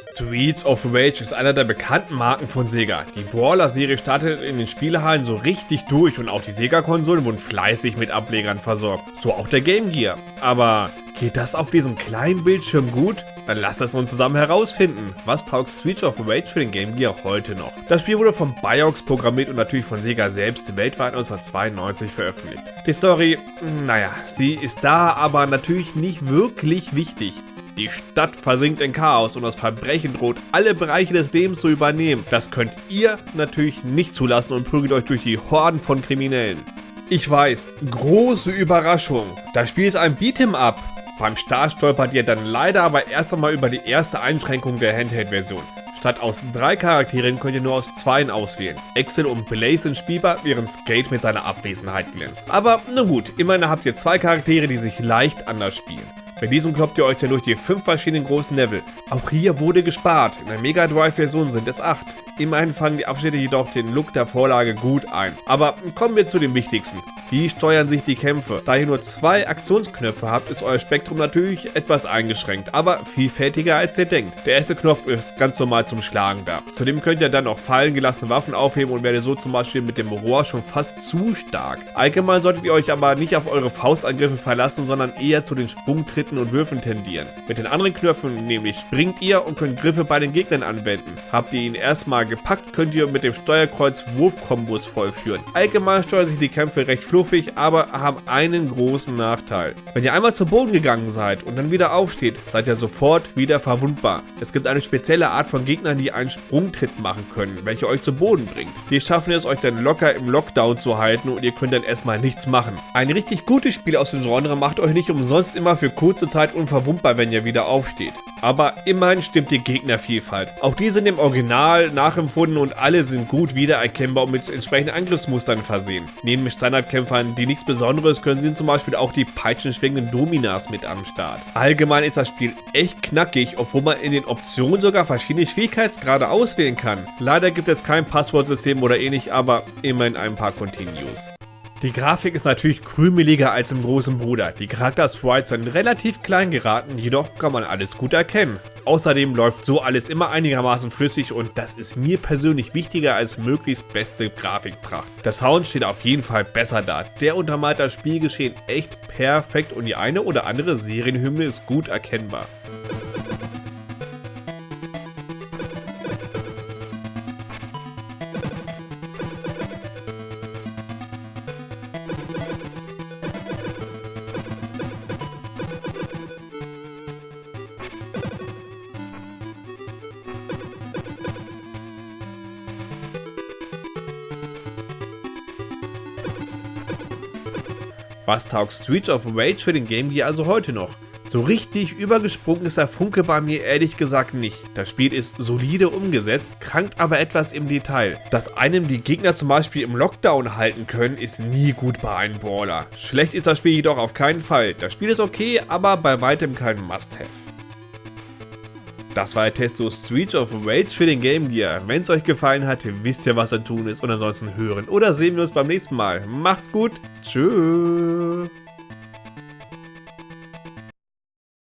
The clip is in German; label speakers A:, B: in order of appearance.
A: Streets of Rage ist einer der bekannten Marken von Sega. Die Brawler-Serie startet in den Spielehallen so richtig durch und auch die Sega-Konsolen wurden fleißig mit Ablegern versorgt. So auch der Game Gear. Aber geht das auf diesem kleinen Bildschirm gut? Dann lasst es uns zusammen herausfinden. Was taugt Streets of Rage für den Game Gear heute noch? Das Spiel wurde von Biox programmiert und natürlich von Sega selbst weltweit 1992 veröffentlicht. Die Story, naja, sie ist da, aber natürlich nicht wirklich wichtig. Die Stadt versinkt in Chaos und das Verbrechen droht, alle Bereiche des Lebens zu übernehmen. Das könnt ihr natürlich nicht zulassen und prügelt euch durch die Horden von Kriminellen. Ich weiß, große Überraschung. Das Spiel ist ein Beat'em Up. Beim Start stolpert ihr dann leider aber erst einmal über die erste Einschränkung der Handheld-Version. Statt aus drei Charakteren könnt ihr nur aus zweien auswählen. Excel und Blaze sind spielbar, während Skate mit seiner Abwesenheit glänzt. Aber na gut, immerhin habt ihr zwei Charaktere, die sich leicht anders spielen. Bei diesem kloppt ihr euch dann durch die fünf verschiedenen großen Level. Auch hier wurde gespart, in der Mega Drive Version sind es acht. Immerhin fangen die Abschnitte jedoch den Look der Vorlage gut ein. Aber kommen wir zu dem Wichtigsten. Wie steuern sich die Kämpfe? Da ihr nur zwei Aktionsknöpfe habt, ist euer Spektrum natürlich etwas eingeschränkt, aber vielfältiger als ihr denkt. Der erste Knopf ist ganz normal zum Schlagen da. Zudem könnt ihr dann auch fallen gelassene Waffen aufheben und werdet so zum Beispiel mit dem Rohr schon fast zu stark. Allgemein solltet ihr euch aber nicht auf eure Faustangriffe verlassen, sondern eher zu den Sprungtritten und Würfen tendieren. Mit den anderen Knöpfen nämlich springt ihr und könnt Griffe bei den Gegnern anwenden. Habt ihr ihn erstmal gepackt, könnt ihr mit dem Steuerkreuz Wurfkombos vollführen. Allgemein steuern sich die Kämpfe recht fluffig, aber haben einen großen Nachteil. Wenn ihr einmal zu Boden gegangen seid und dann wieder aufsteht, seid ihr sofort wieder verwundbar. Es gibt eine spezielle Art von Gegnern, die einen Sprungtritt machen können, welche euch zu Boden bringt. Die schaffen es euch dann locker im Lockdown zu halten und ihr könnt dann erstmal nichts machen. Ein richtig gutes Spiel aus dem Genre macht euch nicht umsonst immer für kurze Zeit unverwundbar, wenn ihr wieder aufsteht. Aber immerhin stimmt die Gegnervielfalt. Auch die sind im Original nachempfunden und alle sind gut wiedererkennbar und mit entsprechenden Angriffsmustern versehen. Neben Standardkämpfern, die nichts Besonderes können, sind zum Beispiel auch die peitschenschwingenden Dominas mit am Start. Allgemein ist das Spiel echt knackig, obwohl man in den Optionen sogar verschiedene Schwierigkeitsgrade auswählen kann. Leider gibt es kein Passwortsystem oder ähnlich, aber immerhin ein paar Continues. Die Grafik ist natürlich krümeliger als im großen Bruder. Die Charakter-Sprites sind relativ klein geraten, jedoch kann man alles gut erkennen. Außerdem läuft so alles immer einigermaßen flüssig und das ist mir persönlich wichtiger als möglichst beste Grafikpracht. Der Sound steht auf jeden Fall besser da. Der untermalt das Spielgeschehen echt perfekt und die eine oder andere Serienhymne ist gut erkennbar. Was taugt Streets of Rage für den Game Gear also heute noch? So richtig übergesprungen ist der Funke bei mir ehrlich gesagt nicht. Das Spiel ist solide umgesetzt, krankt aber etwas im Detail. Dass einem die Gegner zum Beispiel im Lockdown halten können, ist nie gut bei einem Brawler. Schlecht ist das Spiel jedoch auf keinen Fall. Das Spiel ist okay, aber bei weitem kein Must-Have. Das war der Test zu Streets of Rage für den Game Gear. Wenn es euch gefallen hat, wisst ihr, was zu tun ist. Und ansonsten hören oder sehen wir uns beim nächsten Mal. Macht's gut. Tschüss.